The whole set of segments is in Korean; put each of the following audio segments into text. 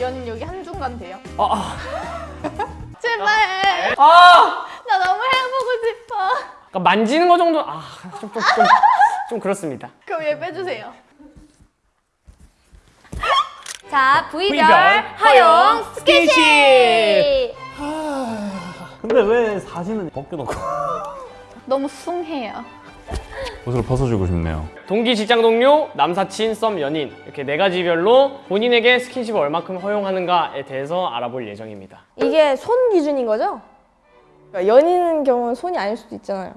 연 여기 한 중간 돼요. 아, 아, 제발. 아! 나 너무 해보고 싶어. 그러니까 만지는 거 정도 아, 좀, 좀, 좀, 좀 그렇습니다. 그럼 얘 빼주세요. 자, V별, V별, 하용, 하용, 스킨십! 근데 왜 사진은 벗겨놓고 너무 숭해요. 옷을 벗어주고 싶네요 동기, 직장 동료, 남사친, 썸, 연인 이렇게 네 가지별로 본인에게 스킨십을 얼마큼 허용하는가에 대해서 알아볼 예정입니다. 이게 손 기준인 거죠? 그러니까 연인인 경우는 손이 아닐 수도 있잖아요.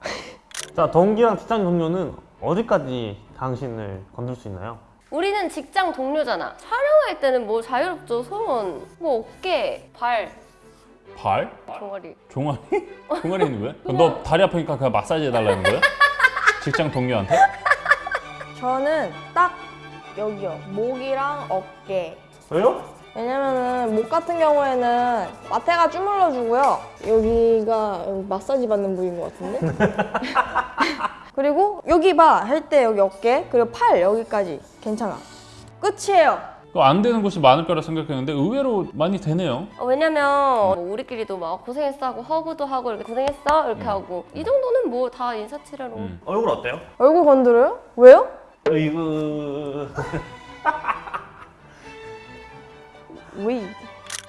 자 동기랑 직장 동료는 어디까지 당신을 건들 수 있나요? 우리는 직장 동료잖아. 촬영할 때는 뭐 자유롭죠. 손, 뭐 어깨, 발, 발? 종아리. 종아리? 종아리는 왜? 너 다리 아프니까 그냥 마사지 해달라는 거야? 직장 동료한테? 저는 딱 여기요. 목이랑 어깨. 왜요? 왜냐면은 목 같은 경우에는 마태가 주물러 주고요. 여기가 여기 마사지 받는 부위인 것 같은데? 그리고 여기 봐 할 때 여기 어깨 그리고 팔 여기까지 괜찮아. 끝이에요. 그거 안 되는 곳이 많을 거라 생각했는데 의외로 많이 되네요. 어, 왜냐면 뭐 우리끼리도 막 고생했어 하고 허브도 하고 이렇게 고생했어 이렇게 하고 이 정도는 뭐 다 인사치레로 음. 얼굴 어때요? 얼굴 건드려요? 왜요? 으이그 왜?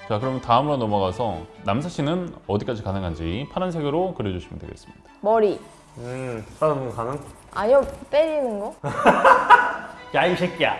자 그럼 다음으로 넘어가서 남사 씨는 어디까지 가능한지 파란색으로 그려주시면 되겠습니다. 머리. 음 다른 가능? 아니요 때리는 거? 야 이 새끼야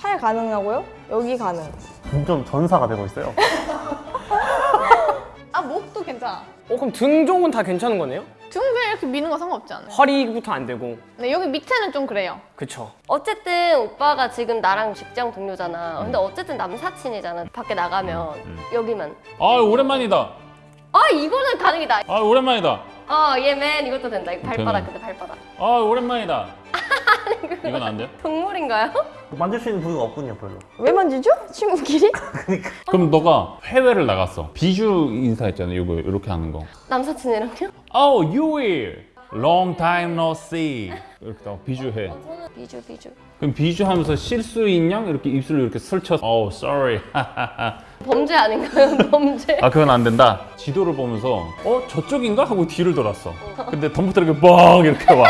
팔 가능하고요? 여기 가능. 점점 전사가 되고 있어요 아 목도 괜찮아. 어, 그럼 등 쪽은 다 괜찮은 거네요? 등 그냥 이렇게 미는 거 상관없지 않아요? 허리부터 안 되고 네 여기 밑에는 좀 그래요. 그쵸. 어쨌든 오빠가 지금 나랑 직장 동료잖아 근데 어쨌든 남사친이잖아 밖에 나가면 여기만 아 오랜만이다. 아 이거는 가능이다 아 오랜만이다. 어 얘맨 이것도 된다 이거 발바닥. 근데 발바닥 아 오랜만이다. 이건 안 돼요? 동물인가요? 만질 수 있는 부위가 없군요 별로 왜 만지죠? 친구끼리? 그럼 너가 해외를 나갔어. 비주 인사했잖아요. 이거 이렇게 하는 거. 남사친이랑요? Oh, you will. Long time no see. 이렇게 딱 비주해. 저는 비주 비주 그럼 비주하면서 실수인 양 이렇게 입술을 이렇게 설쳐. Oh, sorry. 범죄 아닌가요? 범죄 아 그건 안 된다. 지도를 보면서 어 저쪽인가 하고 뒤를 돌았어. 근데 덤부터 이렇게 뻥 이렇게 와.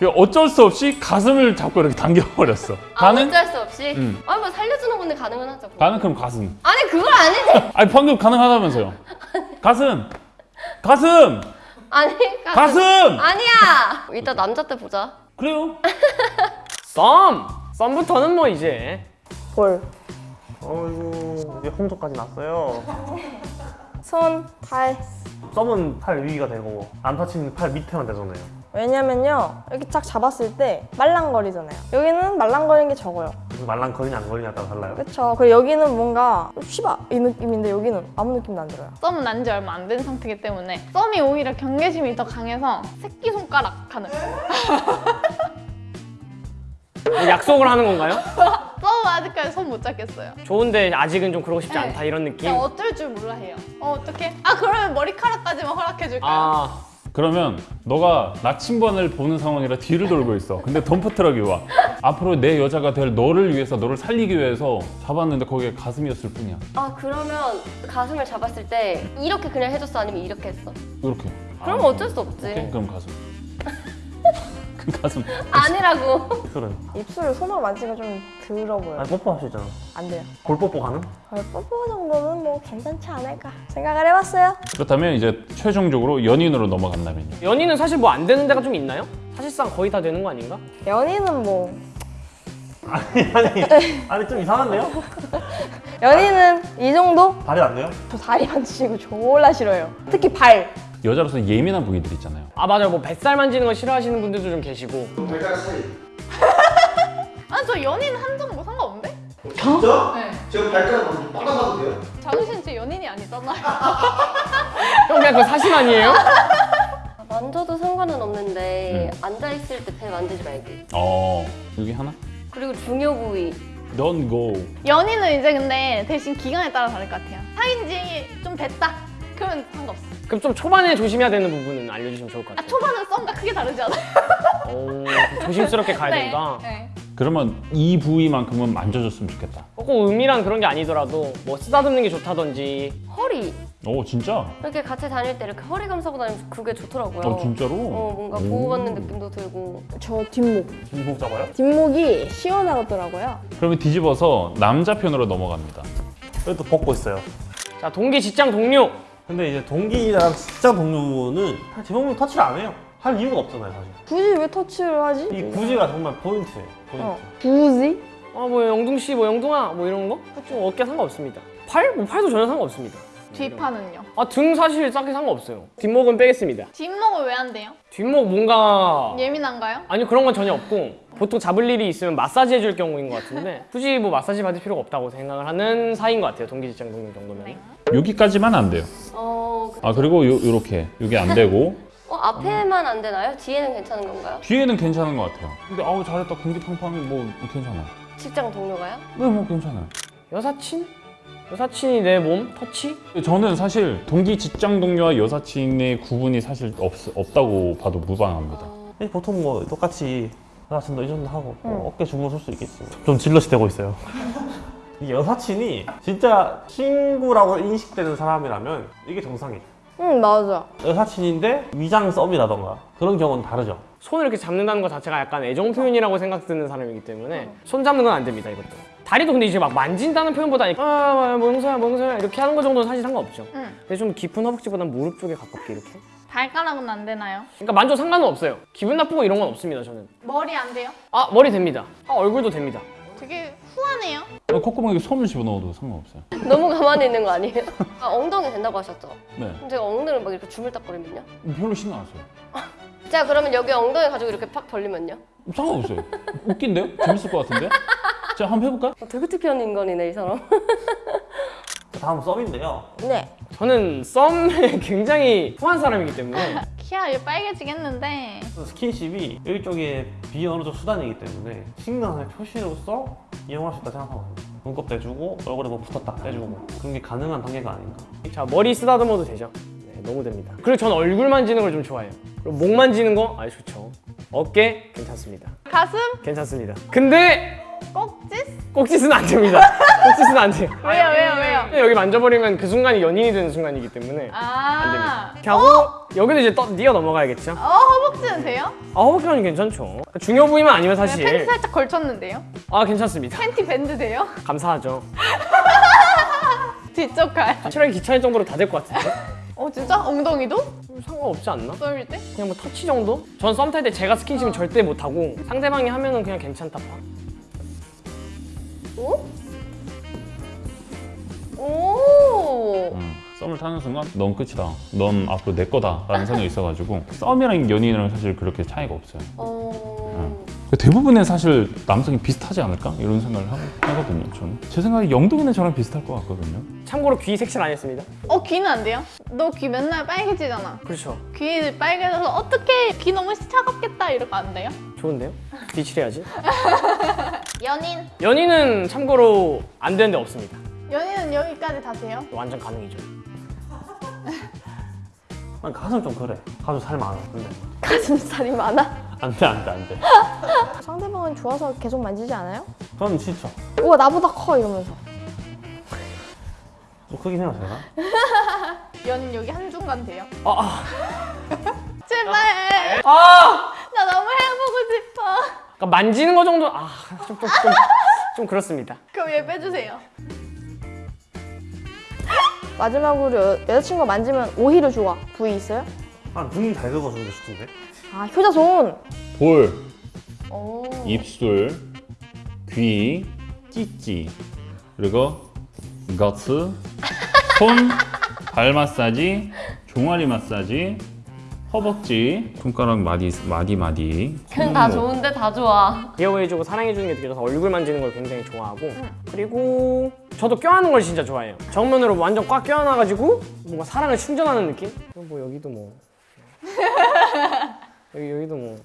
그 어쩔 수 없이 가슴을 잡고 이렇게 당겨버렸어. 아 가능? 어쩔 수 없이? 응. 아니 뭐 살려주는 건데 가능은 하죠 가능 그럼 가슴. 아니 그건 아니지 아니 방금 가능하다면서요. 가슴. 가슴. 아니 가슴. 아니야 이따 남자 때 보자 그래요. 썸! 썸부터는 뭐 이제 볼. 어이구 이제 홍조까지 났어요 손, 팔. 썸은 팔 위가 되고 남사친은 팔 밑에만 되잖아요 왜냐면요 이렇게 딱 잡았을 때 말랑거리잖아요 여기는 말랑거리는 게 적어요 말랑거리냐 안 거리냐에 따라 달라요 그쵸 그리고 여기는 뭔가 쉬바 이 느낌인데 여기는 아무 느낌도 안 들어요 썸은 난 지 얼마 안 된 상태이기 때문에 썸이 오히려 경계심이 더 강해서 새끼손가락 가능. 뭐 약속을 하는 건가요? 썸은 아직까지 손 못 잡겠어요. 좋은데 아직은 좀 그러고 싶지 네. 않다 이런 느낌? 어쩔 줄 몰라 해요. 어 어떡해? 아 그러면 머리카락까지만 허락해줄까요? 아 그러면 너가 나침반을 보는 상황이라 뒤를 돌고 있어. 근데 덤프트럭이 와. 앞으로 내 여자가 될 너를 위해서 너를 살리기 위해서 잡았는데 거기에 가슴이었을 뿐이야. 아 그러면 가슴을 잡았을 때 이렇게 그냥 해줬어 아니면 이렇게 했어? 이렇게. 그럼 아, 어쩔 수 없지 오케이, 그럼 가슴. 그 가슴. 아니라고 입술은 입술을 손으로 만지면 좀 더러 보여요 아니 뽀뽀 할 수 있잖아 안 돼요 볼 뽀뽀 가능? 별 뽀뽀 정도는 뭐 괜찮지 않을까 생각을 해봤어요 그렇다면 이제 최종적으로 연인으로 넘어간다면요. 연인은 사실 뭐 안 되는 데가 좀 있나요? 사실상 거의 다 되는 거 아닌가? 연인은 뭐 아니 아니 아니 좀 이상한데요? 연인은 이 정도? 발이 안 돼요? 저 다리 만지고 졸라 싫어요 특히 발 여자로서 예민한 부위들 있잖아요. 아 맞아요 뭐 뱃살 만지는 거 싫어하시는 분들도 좀 계시고 아저 연인 한정 뭐 상관없는데? 진짜? 네. 제가 발가락 빨아가도 돼요? 장우신 제 연인이 아니잖아요. 형 그냥 그거 사심 아니에요? 만져도 상관은 없는데 음. 앉아있을 때 배 만지지 말기 어, 여기 하나? 그리고 중요 부위 Don't go. 연인은 이제 근데 대신 기간에 따라 다를 것 같아요. 사귄 지좀 됐다. 그러면 상관없어. 그럼 좀 초반에 조심해야 되는 부분은 알려주시면 좋을 것아 같아요 초반은 썸과 크게 다르지 않아요? 오, 조심스럽게 가야 된다 네. 그러면 이 부위만큼은 만져줬으면 좋겠다. 꼭 음이란 그런 게 아니더라도 뭐 쓰다듬는 게 좋다든지 허리 오 진짜? 이렇게 같이 다닐 때 이렇게 허리 감싸고 다니면 그게 좋더라고요. 어 진짜로? 어 뭔가 오. 보호받는 느낌도 들고 저 뒷목. 중복 잡아요? 뒷목이 시원하더라고요. 그러면 뒤집어서 남자 편으로 넘어갑니다. 그래도 벗고 있어요. 자 동기 직장 동료 근데 이제 동기랑 직장 동료는 대부분 터치를 안 해요. 할 이유가 없잖아요, 사실. 굳이 왜 터치를 하지? 이 굳이가 정말 포인트예요. 포인트. 어. 굳이? 아뭐 영둥 씨 뭐 영둥아 뭐 이런 거? 좀 어깨 상관없습니다. 팔? 뭐 팔도 전혀 상관없습니다. 뒷판은요? 아 등 사실 딱히 상관없어요. 뒷목은 빼겠습니다. 뒷목은 왜안 돼요? 뒷목 뭔가 예민한가요? 아니 그런 건 전혀 없고 보통 잡을 일이 있으면 마사지 해줄 경우인 것 같은데 굳이 뭐 마사지 받을 필요가 없다고 생각을 하는 사이인 것 같아요. 동기 직장 동료 정도면. 여기까지만 안 돼요. 어, 그- 아 그리고 요, 요렇게 여기 안 되고 어 앞에만 안 되나요? 뒤에는 괜찮은 건가요? 뒤에는 괜찮은 것 같아요. 근데 아우 잘했다 공기 팡팡이 뭐 괜찮아. 직장 동료가요? 네뭐 괜찮아요. 여사친? 여사친이 내 몸 터치? 저는 사실 동기 직장 동료와 여사친의 구분이 사실 없, 없다고 봐도 무방합니다. 보통 뭐 똑같이 여사친도 이 정도 하고 뭐 어깨 주물러 쓸수 있겠지. 좀 질럿이 되고 있어요. 이 여사친이 진짜 친구라고 인식되는 사람이라면 이게 정상이에요. 응 맞아. 여사친인데 위장 썸이라던가 그런 경우는 다르죠. 손을 이렇게 잡는다는 것 자체가 약간 애정 표현이라고 생각드는 사람이기 때문에 손 잡는 건 안 됩니다 이것도 다리도 근데 이제 막 만진다는 표현보다 아 멍서야 멍서야 이렇게 하는 거 정도는 사실 상관없죠 응. 근데 좀 깊은 허벅지보단 무릎 쪽에 가깝게 이렇게 발가락은 안 되나요? 그러니까 만져 상관은 없어요 기분 나쁘고 이런 건 없습니다 저는 머리 안 돼요? 아 머리 됩니다 아 얼굴도 됩니다 되게 후하네요. 어, 콧구멍에 손을 집어넣어도 상관없어요. 너무 가만히 있는 거 아니에요? 아, 엉덩이 된다고 하셨죠? 네, 제가 엉덩이를 막 이렇게 주물딱거리면요? 별로 신경 안 써요. 자 그러면 여기 엉덩이 가지고 이렇게 팍 벌리면요? 상관없어요. 웃긴데요? 재밌을 것 같은데? 자 한번 해볼까? 어, 되게 특이한 인간이네 이 사람 다음 썸인데요. 네. 저는 썸에 굉장히 후한 사람이기 때문에 키가 이제 빨개지겠는데 스킨십이 일종의 비언어적 수단이기 때문에 신강의 표시로서 이용할 수 있다 생각하거든요. 눈곱 떼주고 얼굴에 뭐 붙었다 떼주고 그런 게 가능한 단계가 아닌가. 자 머리 쓰다듬어도 되죠 네 너무 됩니다 그리고 전 얼굴 만지는 걸 좀 좋아해요 그리고 목 만지는 거 아주 좋죠 어깨 괜찮습니다 가슴? 괜찮습니다 근데 꼭지? 꼭짓은 안 됩니다 꼭짓은 안 돼요 왜요 왜요 왜요? 여기 만져버리면 그 순간이 연인이 되는 순간이기 때문에 안 됩니다. 아, 이렇게 하고 여기도 이제 떠, 뛰어 넘어가야겠죠. 어 허벅지는 돼요? 아 허벅지는 괜찮죠. 중요 부위만 아니면 네, 팬티 사실 살짝 걸쳤는데요? 아 괜찮습니다. 팬티 밴드 돼요? 감사하죠. 뒤쪽 갈. 확실하게 귀찮을 정도로 다 될 것 같은데 어 진짜? 엉덩이도? 상관없지 않나? 썸일 때? 그냥 뭐 터치 정도? 전 썸 탈 때 제가 스킨십은 절대 못 하고 상대방이 하면은 그냥 괜찮다 봐. 오 음, 썸을 타는 순간 넌 끝이다. 넌 앞으로 내 거다 라는 생각이 있어가지고 썸이랑 연인이랑 사실 그렇게 차이가 없어요. 어... 대부분의 사실 남성이 비슷하지 않을까 이런 생각을 하- 하거든요. 저는 제 생각에 영동이는 저랑 비슷할 것 같거든요. 참고로 귀 색칠 안 했습니다. 어 귀는 안 돼요? 너 귀 맨날 빨개지잖아. 그렇죠. 귀 빨개져서 어떻게 귀 너무 차갑겠다 이러면 안 돼요? 좋은데요? 뒤칠해야지. 연인. 연인은 참고로 안 되는 데 없습니다. 연인은 여기까지 다 돼요? 완전 가능이죠. 난 가슴 좀 그래. 가슴 살 많아. 근데 가슴살이 많아? 안 돼, 안 돼, 안 돼. 상대방은 좋아서 계속 만지지 않아요? 저는 진짜 우와 나보다 커 이러면서. 좀 크긴 해요, 제가. 연인 여기 한 중간 돼요? 아, 제발. 아! 그러니까 만지는 거 정도 아, 좀, 좀, 좀, 좀 그렇습니다. 그럼 얘 빼주세요. 마지막으로 여, 여자친구가 만지면 오히려 좋아. 부위 있어요? 아, 눈잘 긁어주는 게 좋던데? 아 효자손. 볼, 오. 입술, 귀, 찌찌, 그리고 거츠, 손, 발 마사지, 종아리 마사지, 허벅지, 손가락 마디 마디 마디. 그냥 다 손목. 좋은데 다 좋아 귀여워해주고 사랑해주는 게 느껴져서 얼굴 만지는 걸 굉장히 좋아하고 그리고 저도 껴안는 걸 진짜 좋아해요 정면으로 완전 꽉 껴안아가지고 뭔가 사랑을 충전하는 느낌? 뭐 여기도 뭐 여기, 여기도 뭐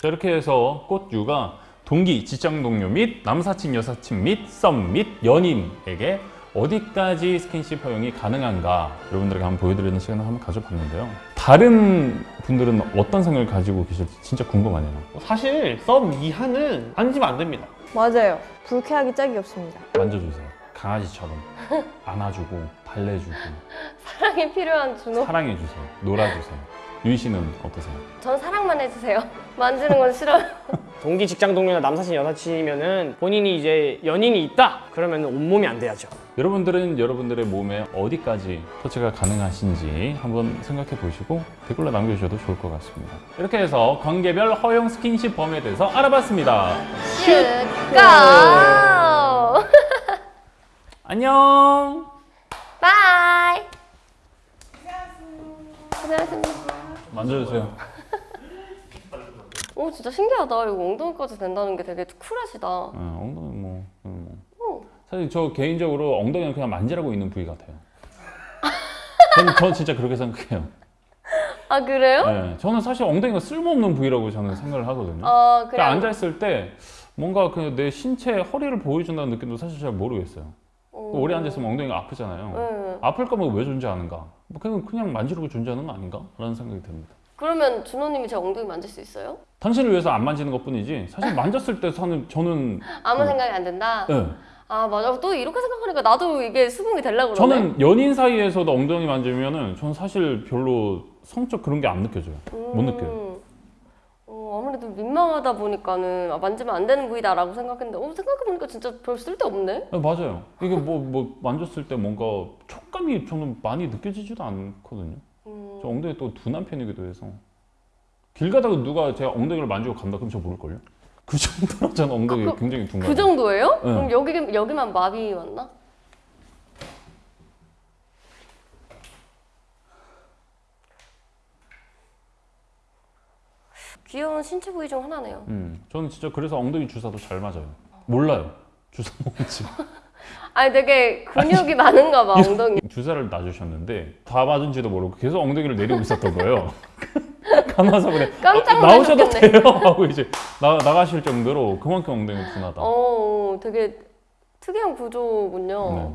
자, 이렇게 해서 꽃유가 동기, 직장 동료 및 남사친, 여사친 및 썸 및 연인에게 어디까지 스킨십 허용이 가능한가 여러분들에게 한번 보여드리는 시간을 한번 가져봤는데요. 다른 분들은 어떤 생각을 가지고 계실지 진짜 궁금하네요. 사실 썸 이하는 만지면 안 됩니다. 맞아요. 불쾌하기 짝이 없습니다. 만져주세요. 강아지처럼 안아주고 달래주고 사랑이 필요한 준호. 사랑해주세요. 놀아주세요. 유희 씨는 어떠세요? 전 사랑만 해주세요. 만지는 건 싫어요. 동기 직장 동료나 남사친 여사친이면은 본인이 이제 연인이 있다 그러면 온몸이 안 돼야죠 여러분들은 여러분들의 몸에 어디까지 터치가 가능하신지 한번 생각해 보시고 댓글로 남겨주셔도 좋을 것 같습니다. 이렇게 해서 관계별 허용 스킨십 범위에 대해서 알아봤습니다. 슛! go! 안녕! bye! 고생하셨습니다. 만져주세요. 오 진짜 신기하다. 이거 엉덩이까지 된다는 게 되게 쿨하시다. 어, 엉덩이 뭐, 음, 뭐. 어. 사실 저 개인적으로 엉덩이는 그냥 만지라고 있는 부위 같아요. 저는, 저 진짜 그렇게 생각해요. 아 그래요? 네, 저는 사실 엉덩이가 쓸모없는 부위라고 저는 생각을 하거든요. 아 그래. 그냥 앉아 있을 때 뭔가 그내 신체 허리를 보여준다는 느낌도 사실 잘 모르겠어요. 오. 오래 앉아 있으면 엉덩이가 아프잖아요. 응. 아플 거면 왜 존재하는가? 뭐 그냥, 그냥 만지려고 존재하는 거 아닌가? 라는 생각이 듭니다. 그러면 준호님이 제 엉덩이 만질 수 있어요? 당신을 위해서 안 만지는 것 뿐이지 사실 만졌을 때 저는, 저는 아무 음. 생각이 안 든다. 네. 아 맞아. 또 이렇게 생각하니까 나도 이게 수긍이 되려고 그러네. 저는 연인 사이에서도 엉덩이 만지면은 저는 사실 별로 성적 그런 게 안 느껴져요. 못 느껴요. 아무래도 민망하다 보니까는 아, 만지면 안 되는 부위다 라고 생각했는데 어, 생각해보니까 진짜 별 쓸데없네? 네, 맞아요. 이게 뭐, 뭐 만졌을 때 뭔가 촉감이 저는 많이 느껴지지도 않거든요. 음. 저 엉덩이 또 둔한 편이기도 해서 길 가다가 누가 제 엉덩이를 만지고 간다 그럼 저 모를걸요? 그 정도로 저는 엉덩이 아, 그- 굉장히 둔그 거예요. 정도예요? 네. 그럼 여기, 여기만 마비 왔나? 귀여운 신체 부위 중 하나네요. 음, 저는 진짜 그래서 엉덩이 주사도 잘 맞아요. 몰라요. 주사 먹는지. 아니 되게 근육이 많은가 봐 엉덩이. 주사를 놔주셨는데 다 맞은지도 모르고 계속 엉덩이를 내리고 있었던 거예요. 간호사 그래 깜짝 아, 나오셔도. 돼요 하고 이제 나, 나가실 정도로 그만큼 엉덩이 둔하다. 어 되게 특이한 구조군요. 네.